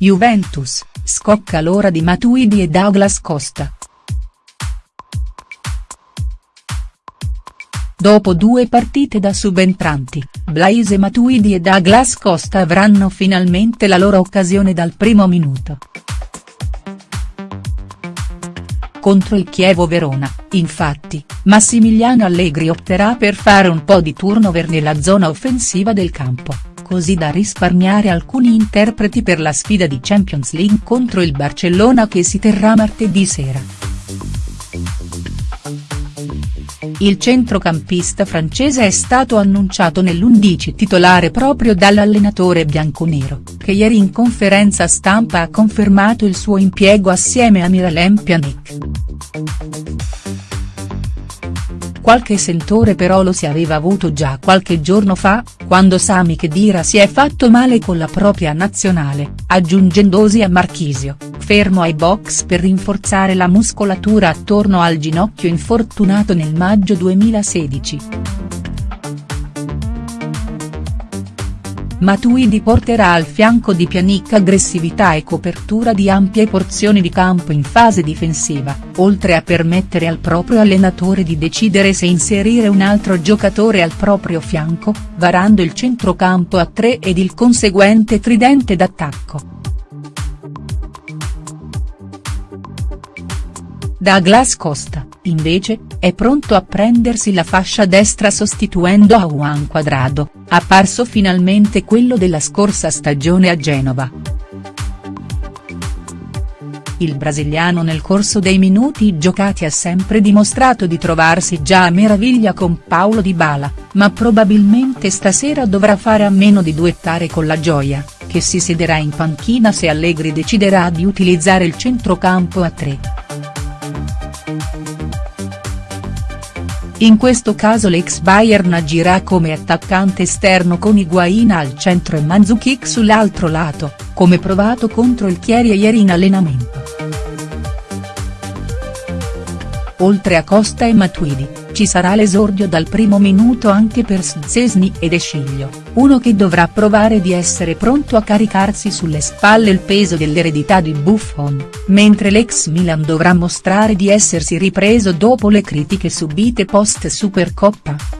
Juventus, scocca l'ora di Matuidi e Douglas Costa. Dopo due partite da subentranti, Blaise Matuidi e Douglas Costa avranno finalmente la loro occasione dal primo minuto. Contro il Chievo Verona, infatti, Massimiliano Allegri opterà per fare un po' di turnover nella zona offensiva del campo, così da risparmiare alcuni interpreti per la sfida di Champions League contro il Barcellona che si terrà martedì sera. Il centrocampista francese è stato annunciato nell'11 titolare proprio dall'allenatore bianconero, che ieri in conferenza stampa ha confermato il suo impiego assieme a Miralem Pjanic. Qualche sentore però lo si aveva avuto già qualche giorno fa, quando Sami Khedira si è fatto male con la propria nazionale, aggiungendosi a Marchisio, fermo ai box per rinforzare la muscolatura attorno al ginocchio infortunato nel maggio 2016. Matuidi porterà al fianco di Pjanic aggressività e copertura di ampie porzioni di campo in fase difensiva, oltre a permettere al proprio allenatore di decidere se inserire un altro giocatore al proprio fianco, varando il centrocampo a tre ed il conseguente tridente d'attacco. Douglas Costa, invece, è pronto a prendersi la fascia destra sostituendo a Juan Quadrado, apparso finalmente quello della scorsa stagione a Genova. Il brasiliano nel corso dei minuti giocati ha sempre dimostrato di trovarsi già a meraviglia con Paolo Di Bala, ma probabilmente stasera dovrà fare a meno di duettare con la Gioia, che si siederà in panchina se Allegri deciderà di utilizzare il centrocampo a tre. In questo caso l'ex Bayern agirà come attaccante esterno con Higuain al centro e Mandzukic sull'altro lato, come provato contro il Chieri ieri in allenamento. Oltre a Costa e Matuidi, ci sarà l'esordio dal primo minuto anche per Szczesny ed Esciglio, uno che dovrà provare di essere pronto a caricarsi sulle spalle il peso dell'eredità di Buffon, mentre l'ex Milan dovrà mostrare di essersi ripreso dopo le critiche subite post Supercoppa.